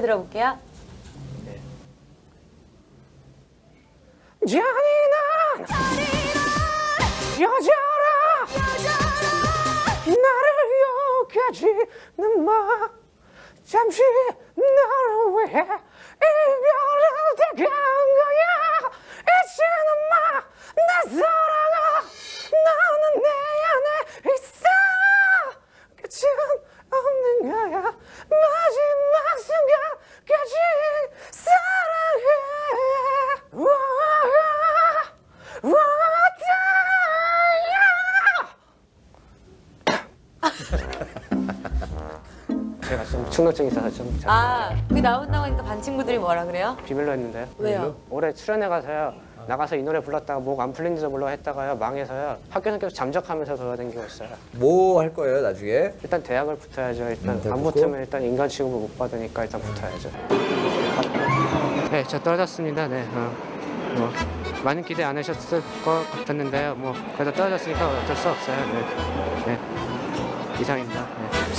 들어볼게요. 잔인한 여자라 나를 여기지는 마. 잠시 나를 위해 이별을 택한 거야. 이제는 마나 사랑아. 너는 내 안에 있어. 끝은 없는 거야. 마지막 순간까지 사랑해 와, 와, 제가 좀 충동증이 있어서 좀 아, 그 나온다고 하니까 반 친구들이 뭐라 그래요? 비밀로 했는데요. 왜요? 올해 출연해 가서요. 나가서 이 노래 불렀다가 목 안 풀린지도 몰라 했다가요 망해서요 학교에서 계속 잠적하면서 돌아다니고 있어요 뭐 할 거예요 나중에? 일단 대학을 붙어야죠 일단 대학 안 붙고? 붙으면 일단 인간 취급을 못 받으니까 일단 붙어야죠 네 저 떨어졌습니다 네 어, 뭐 많은 기대 안 하셨을 것 같았는데요 뭐 그래도 떨어졌으니까 어쩔 수 없어요 네, 네. 이상입니다. 네.